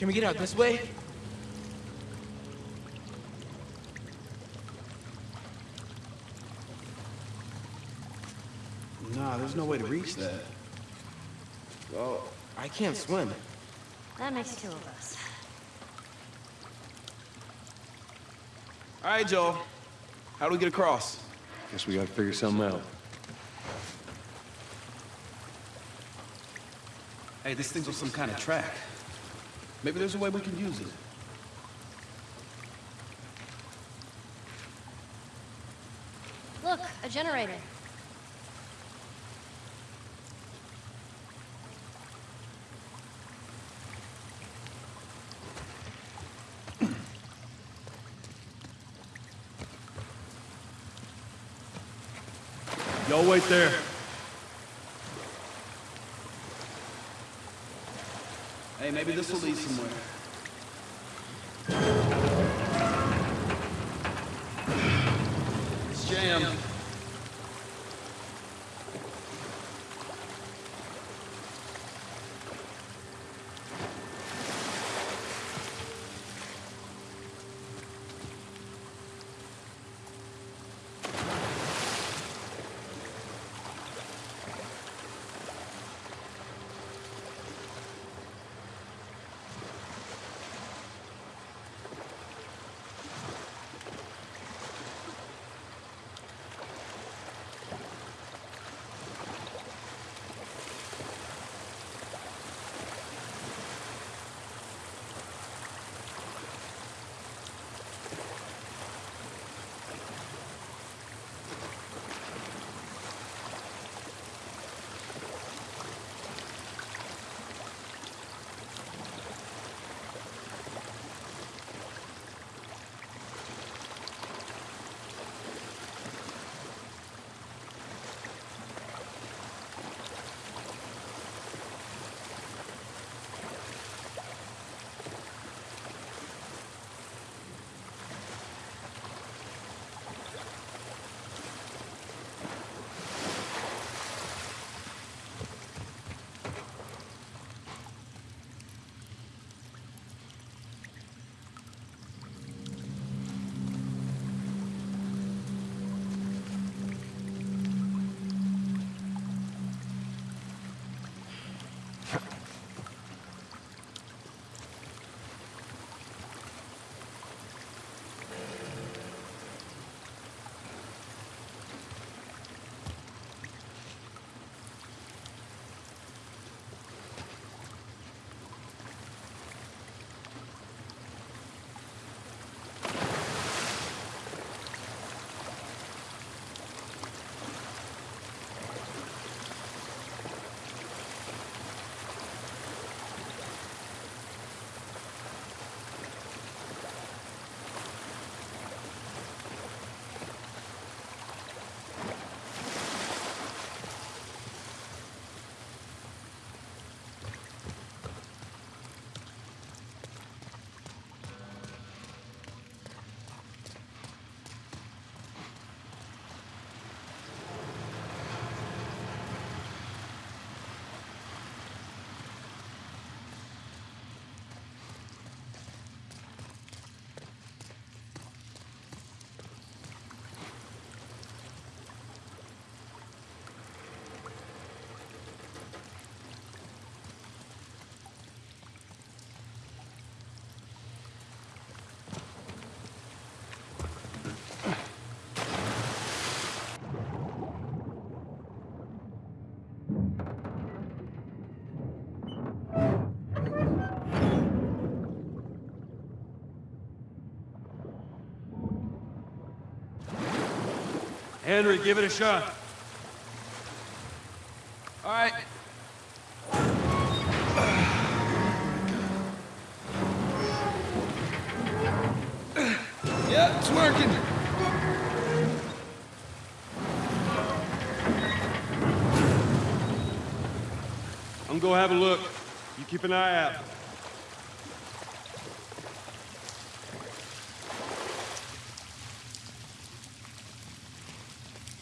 Can we get out this way? Nah, there's no way to reach that. Well, I can't swim. That makes two of us. All right, Joel. How do we get across? Guess we gotta figure something out. Hey, this thing's on some kind of track. Maybe there's a way we can use it. Look, a generator. Y'all wait there. Hey, maybe this will lead somewhere. It's jammed. Henry, give it a shot. All right. Yeah, it's working. I'm gonna go have a look. You keep an eye out.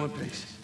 one piece.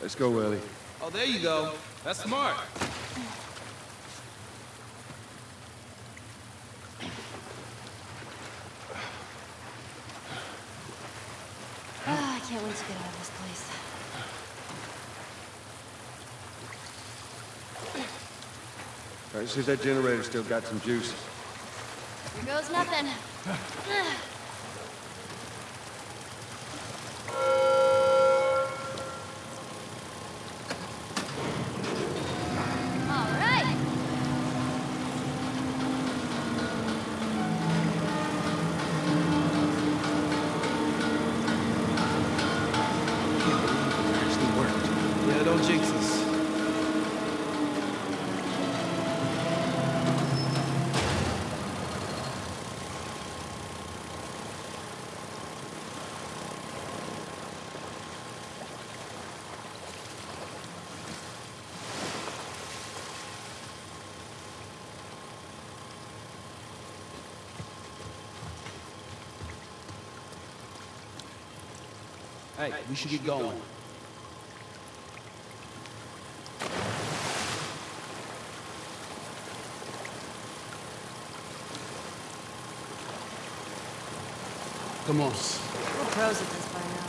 Let's go, Ellie. Oh, there you go. That's smart. Ah, I can't wait to get out of this place. All right, see if that generator still got some juice. Here goes nothing. Yeah, don't jinx us. Hey, we should get going. Come on. We're pros at this by now.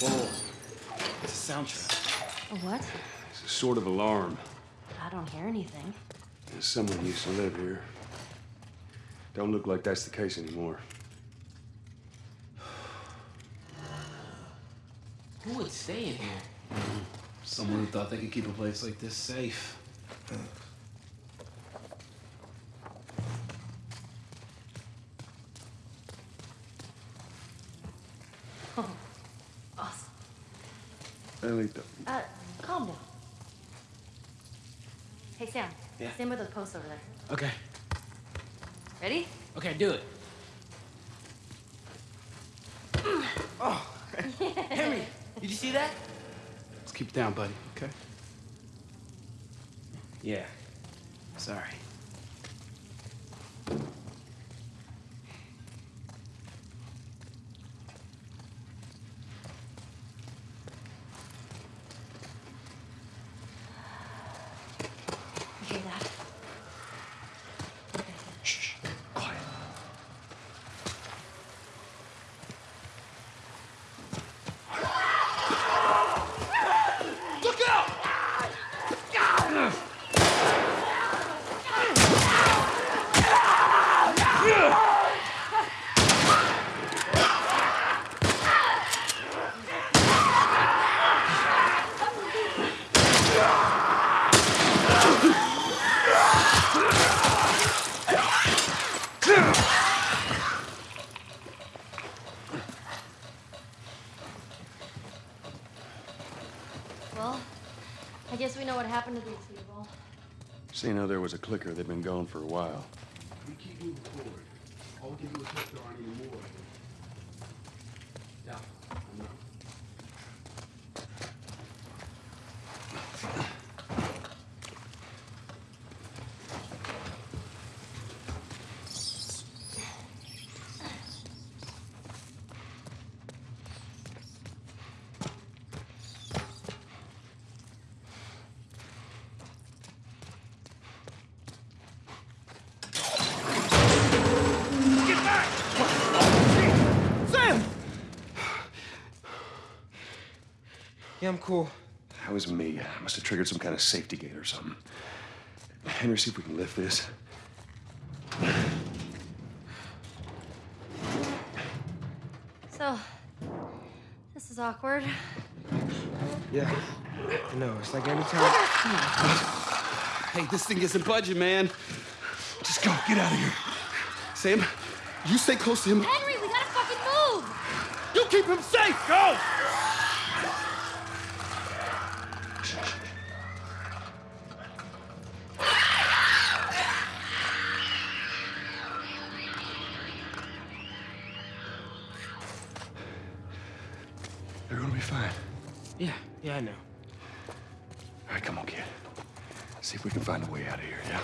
Whoa. It's a soundtrack. A what? It's a sort of alarm. I don't hear anything. Someone used to live here. Don't look like that's the case anymore. Who would stay in here? Someone who thought they could keep a place like this safe. Awesome. Ellie, th- Uh, calm down. Hey, Sam. Yeah? Stand by those posts over there. Okay. Ready? Okay, do it. Oh, Henry, did you see that? Let's keep it down, buddy. Okay? Yeah. Sorry. You hear that? Okay. Shh. Quiet. Well, I guess we know what happened to these people. seeing how there was a clicker, they've been gone for a while. We keep moving forward. I'll give you a clip there aren't any more. Yeah, I'm cool. That was me. I must have triggered some kind of safety gate or something. Henry, see if we can lift this. So, this is awkward. Yeah. I know. It's like any time. Hey, this thing isn't budging, man. Just go. Get out of here. Sam, you stay close to him. Henry, we gotta fucking move! You keep him safe. Go. Yeah, yeah, I know. All right, come on, kid. See if we can find a way out of here, yeah?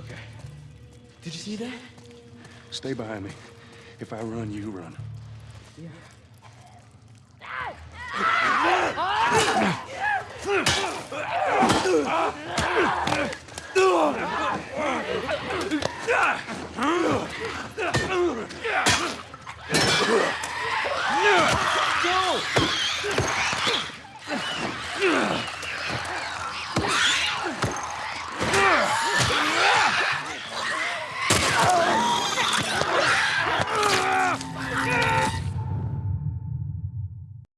Okay. Did you see that? Stay behind me. If I run, you run. Go!